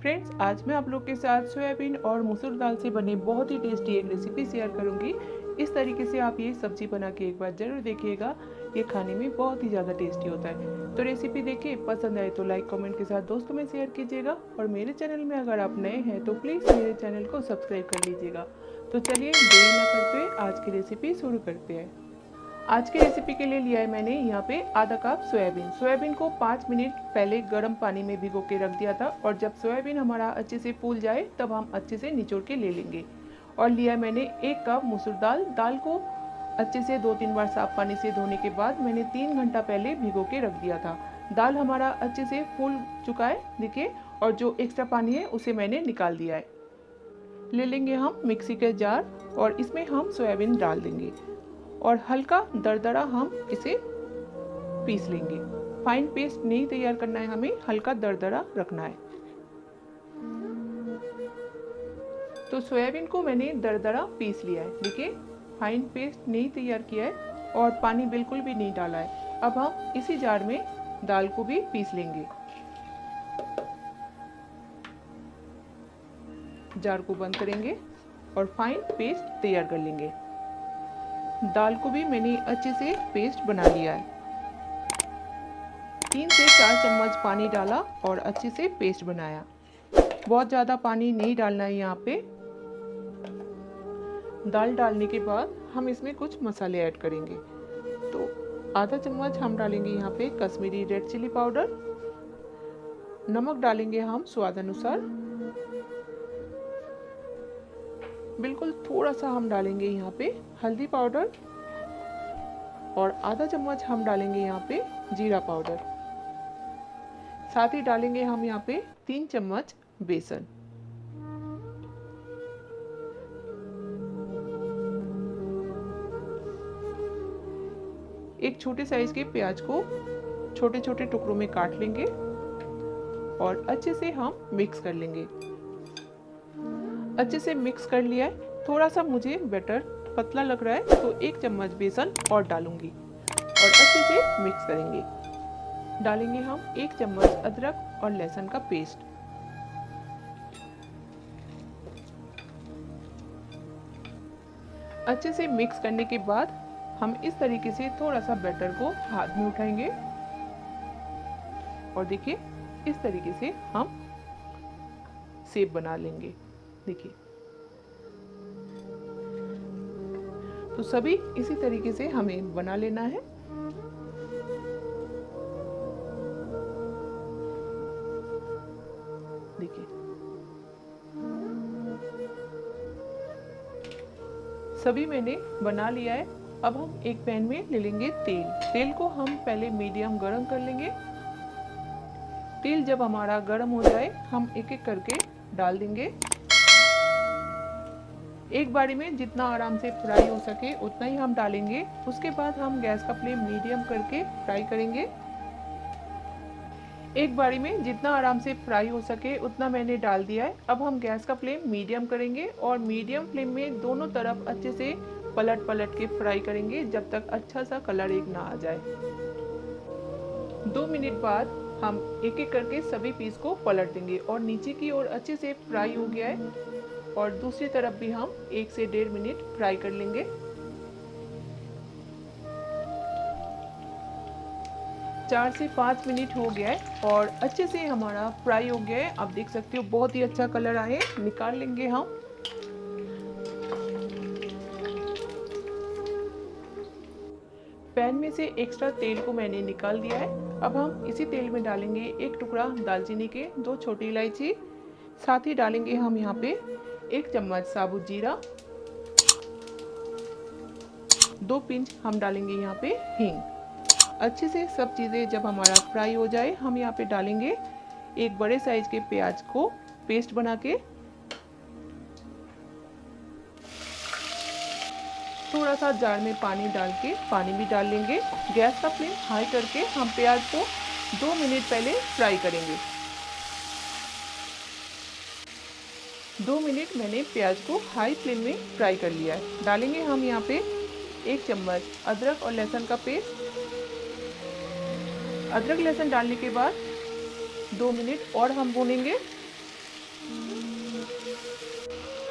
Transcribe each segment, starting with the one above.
Friends आज मैं आप लोग के साथ सोयाबीन और मसूर दाल से बने बहुत ही टेस्टी एक रेसिपी शेयर करूँगी। इस तरीके से आप ये सब्ज़ी बना के एक बार ज़रूर देखिएगा। ये खाने में बहुत ही ज़्यादा टेस्टी होता है। तो रेसिपी देखिए, पसंद आए तो लाइक कमेंट के साथ दोस्तों में शेयर कीजिएगा। और मेरे चैनल में अगर आप नए हैं तो प्लीज़ मेरे चैनल को सब्सक्राइब कर लीजिएगा। तो चलिए, देरी न करते हुए आज की रेसिपी शुरू करते हैं। आज की रेसिपी के लिए लिया है मैंने यहाँ पे आधा कप सोयाबीन। सोयाबीन को पाँच मिनट पहले गर्म पानी में भिगो के रख दिया था और जब सोयाबीन हमारा अच्छे से फूल जाए, तब हम अच्छे से निचोड़ के ले लेंगे। और लिया मैंने एक कप मसूर दाल। दाल को अच्छे से दो तीन बार साफ़ पानी से धोने के बाद मैंने तीन घंटा पहले भिगो के रख दिया था। दाल हमारा अच्छे से फूल चुका है, देखिए, और जो एक्स्ट्रा पानी है, उसे मैंने निकाल दिया है। ले लेंगे हम मिक्सी के जार और इसमें हम सोयाबीन डाल देंगे। और हल्का दरदरा हम इसे पीस लेंगे। फाइन पेस्ट नहीं तैयार करना है हमें, हल्का दरदरा रखना है। तो सोयाबीन को मैंने दरदरा पीस लिया है। देखिए फाइन पेस्ट नहीं तैयार किया है और पानी बिल्कुल भी नहीं डाला है। अब हम इसी जार में दाल को भी पीस लेंगे। जार को बंद करेंगे और फाइन पेस्ट तैयार कर लेंगे। दाल को भी मैंने अच्छे से पेस्ट बना लिया है। तीन से चार चम्मच पानी डाला और अच्छे से पेस्ट बनाया। बहुत ज़्यादा पानी नहीं डालना है यहाँ पे। दाल डालने के बाद हम इसमें कुछ मसाले ऐड करेंगे। तो आधा चम्मच हम डालेंगे यहाँ पे कश्मीरी रेड चिली पाउडर नमक डालेंगे हम स्वाद अनुसार। बिल्कुल थोड़ा सा हम डालेंगे यहाँ पे हल्दी पाउडर और आधा चम्मच हम डालेंगे यहाँ पे जीरा पाउडर। साथ ही डालेंगे हम यहाँ पे तीन चम्मच बेसन। एक छोटे साइज़ के प्याज को छोटे छोटे टुकड़ों में काट लेंगे और अच्छे से हम मिक्स कर लेंगे। अच्छे से मिक्स कर लिया है। थोड़ा सा मुझे बैटर पतला लग रहा है तो एक चम्मच बेसन और डालूँगी और अच्छे से मिक्स करेंगे। डालेंगे हम एक चम्मच अदरक और लहसुन का पेस्ट अच्छे से मिक्स करने के बाद हम इस तरीके से थोड़ा सा बैटर को हाथ में उठाएँगे। और देखिए, इस तरीके से हम सेब बना लेंगे। देखिए। तो सभी इसी तरीके से हमें बना लेना है। देखिए। सभी मैंने बना लिया है। अब हम एक पैन में ले लेंगे तेल। तेल को हम पहले मीडियम गरम कर लेंगे। तेल जब हमारा गर्म हो जाए, हम एक एक करके डाल देंगे। एक बारी में जितना आराम से फ्राई हो सके, उतना ही हम डालेंगे। उसके बाद हम गैस का फ्लेम मीडियम करके फ्राई करेंगे। एक बारी में जितना आराम से फ्राई हो सके, उतना मैंने डाल दिया है। अब हम गैस का फ्लेम मीडियम करेंगे और मीडियम फ्लेम में दोनों तरफ़ अच्छे से पलट पलट के फ्राई करेंगे, जब तक अच्छा सा कलर एक ना आ जाए। दो मिनट बाद हम एक एक करके सभी पीस को पलट देंगे और नीचे की ओर अच्छे से फ्राई हो गया है। और दूसरी तरफ़ भी हम एक से डेढ़ मिनट फ्राई कर लेंगे। चार से पाँच मिनट हो गया है और अच्छे से हमारा फ्राई हो गया है। आप देख सकते हो, बहुत ही अच्छा कलर आए। निकाल लेंगे हम। पैन में से एक्स्ट्रा तेल को मैंने निकाल दिया है। अब हम इसी तेल में डालेंगे एक टुकड़ा दालचीनी के दो छोटी इलायची। साथ ही डालेंगे हम यहाँ पे एक चम्मच साबुत जीरा, दो पिंच हम डालेंगे यहाँ पे हींग। अच्छे से सब चीज़ें जब हमारा फ्राई हो जाए, हम यहाँ पे डालेंगे एक बड़े साइज़ के प्याज को पेस्ट बना के। थोड़ा सा जार में पानी डाल के पानी भी डाल लेंगे। गैस का फ्लेम हाई करके हम प्याज को दो मिनट पहले फ्राई करेंगे। दो मिनट मैंने प्याज को हाई फ्लेम में फ्राई कर लिया है। डालेंगे हम यहाँ पे एक चम्मच अदरक और लहसुन का पेस्ट अदरक, लहसुन डालने के बाद दो मिनट और हम भूनेंगे।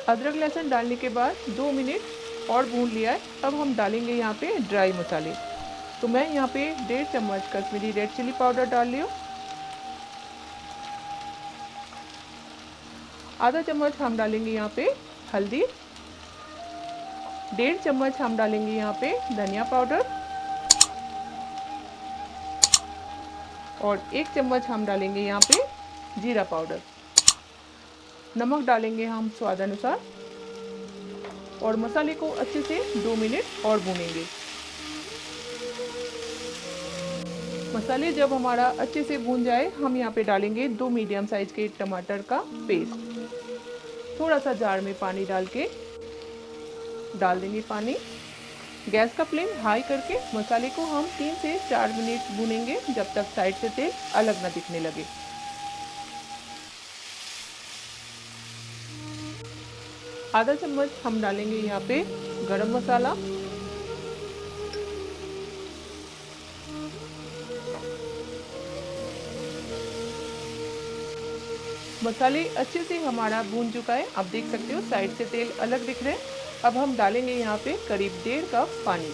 अदरक, लहसुन डालने के बाद दो मिनट और भून लिया है। अब हम डालेंगे यहाँ पे ड्राई मसाले। तो मैं यहाँ पे डेढ़ चम्मच कश्मीरी रेड चिली पाउडर डाल लियो आधा चम्मच हम डालेंगे यहाँ पे हल्दी, डेढ़ चम्मच हम डालेंगे यहाँ पे धनिया पाउडर और एक चम्मच हम डालेंगे यहाँ पे जीरा पाउडर। नमक डालेंगे हम स्वाद अनुसार और मसाले को अच्छे से दो मिनट और भूनेंगे। मसाले जब हमारा अच्छे से भून जाए, हम यहाँ पे डालेंगे दो मीडियम साइज़ के टमाटर का पेस्ट। थोड़ा सा जार में पानी डाल के डाल देंगे पानी। गैस का फ्लेम हाई करके मसाले को हम तीन से चार मिनट भूनेंगे जब तक साइड से तेल अलग ना दिखने लगे। आधा चम्मच हम डालेंगे यहाँ पे गरम मसाला। मसाले अच्छे से हमारा भून चुका है। आप देख सकते हो, साइड से तेल अलग दिख रहे हैं। अब हम डालेंगे यहाँ पे करीब डेढ़ कप पानी।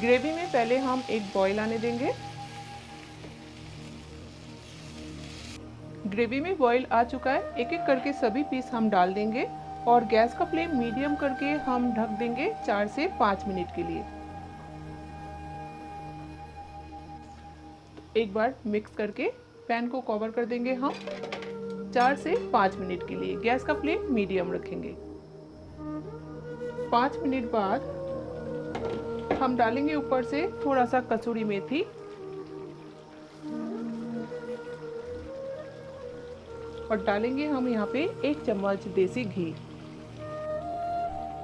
ग्रेवी में पहले हम एक बॉईल आने देंगे। ग्रेवी में बॉईल आ चुका है। एक एक करके सभी पीस हम डाल देंगे और गैस का फ्लेम मीडियम करके हम ढक देंगे चार से पाँच मिनट के लिए। एक बार मिक्स करके पैन को कवर कर देंगे हम। चार से पाँच मिनट के लिए गैस का फ्लेम मीडियम रखेंगे। पाँच मिनट बाद हम डालेंगे ऊपर से थोड़ा सा कसूरी मेथी। और डालेंगे हम यहाँ पे एक चम्मच देसी घी।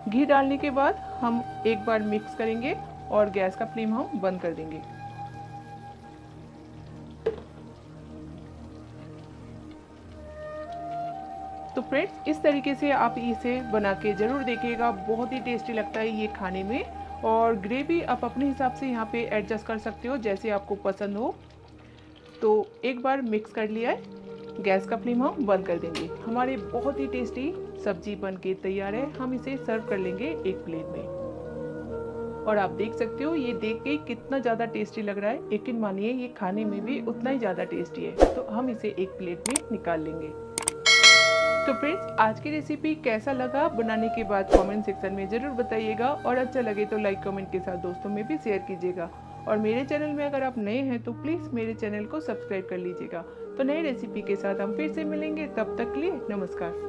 घी डालने के बाद हम एक बार मिक्स करेंगे और गैस का फ्लेम हम बंद कर देंगे। तो फ्रेंड्स, इस तरीके से आप इसे बना के ज़रूर देखिएगा। बहुत ही टेस्टी लगता है ये खाने में और ग्रेवी आप अपने हिसाब से यहाँ पे एडजस्ट कर सकते हो जैसे आपको पसंद हो। तो एक बार मिक्स कर लिया है। गैस का फ्लेम हम बंद कर देंगे। हमारे बहुत ही टेस्टी सब्ज़ी बन के तैयार है। हम इसे सर्व कर लेंगे एक प्लेट में। और आप देख सकते हो, ये देख के कितना ज़्यादा टेस्टी लग रहा है। यकीन मानिए, ये खाने में भी उतना ही ज़्यादा टेस्टी है। तो हम इसे एक प्लेट में निकाल लेंगे। तो फ्रेंड्स आज की रेसिपी कैसा लगा? बनाने के बाद कमेंट सेक्शन में ज़रूर बताइएगा और अच्छा लगे तो लाइक कमेंट के साथ दोस्तों में भी शेयर कीजिएगा। और मेरे चैनल में अगर आप नए हैं तो प्लीज़ मेरे चैनल को सब्सक्राइब कर लीजिएगा। तो नई रेसिपी के साथ हम फिर से मिलेंगे। तब तक लिए नमस्कार।